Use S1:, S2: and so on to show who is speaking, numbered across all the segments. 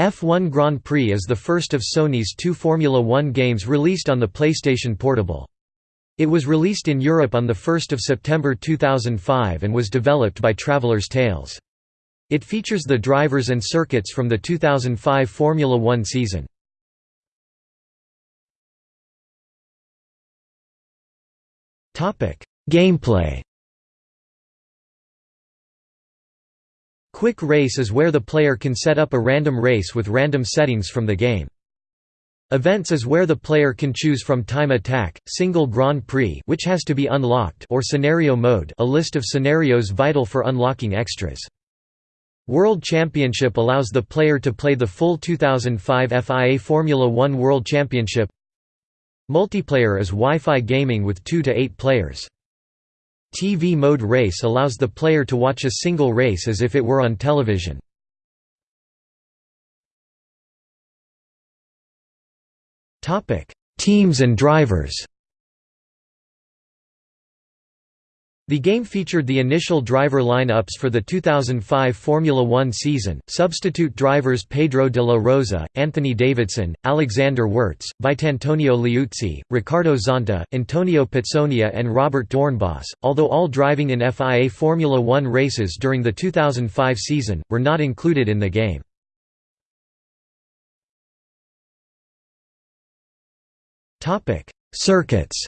S1: F1 Grand Prix is the first of Sony's two Formula One games released on the PlayStation Portable. It was released in Europe on 1 September 2005 and was developed by Traveller's Tales. It features the drivers and circuits from the 2005 Formula One season. Gameplay Quick Race is where the player can set up a random race with random settings from the game. Events is where the player can choose from Time Attack, Single Grand Prix which has to be unlocked or Scenario Mode a list of scenarios vital for unlocking extras. World Championship allows the player to play the full 2005 FIA Formula One World Championship Multiplayer is Wi-Fi gaming with 2 to 8 players. TV mode race allows the player to watch a single race as if it were on television. Teams and drivers The game featured the initial driver line-ups for the 2005 Formula One season, substitute drivers Pedro de la Rosa, Anthony Davidson, Alexander Wurz, Vitantonio Liuzzi, Ricardo Zonta, Antonio Pizzonia and Robert Doornbos, although all driving in FIA Formula One races during the 2005 season, were not included in the game. Circuits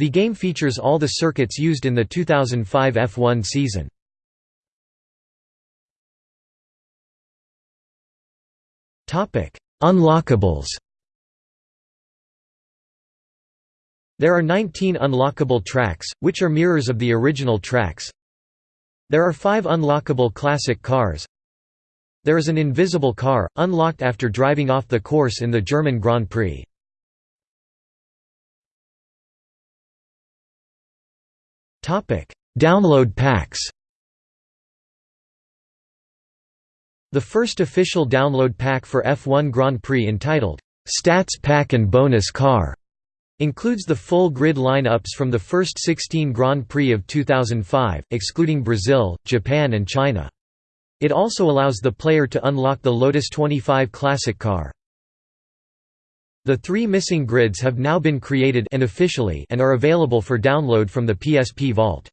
S1: The game features all the circuits used in the 2005 F1 season. Unlockables There are 19 unlockable tracks, which are mirrors of the original tracks. There are 5 unlockable classic cars. There is an invisible car, unlocked after driving off the course in the German Grand Prix. Download packs. The first official download pack for F1 Grand Prix entitled Stats Pack and Bonus Car includes the full grid lineups from the first 16 Grand Prix of 2005, excluding Brazil, Japan and China. It also allows the player to unlock the Lotus 25 Classic car. The three missing grids have now been created and officially and are available for download from the PSP Vault.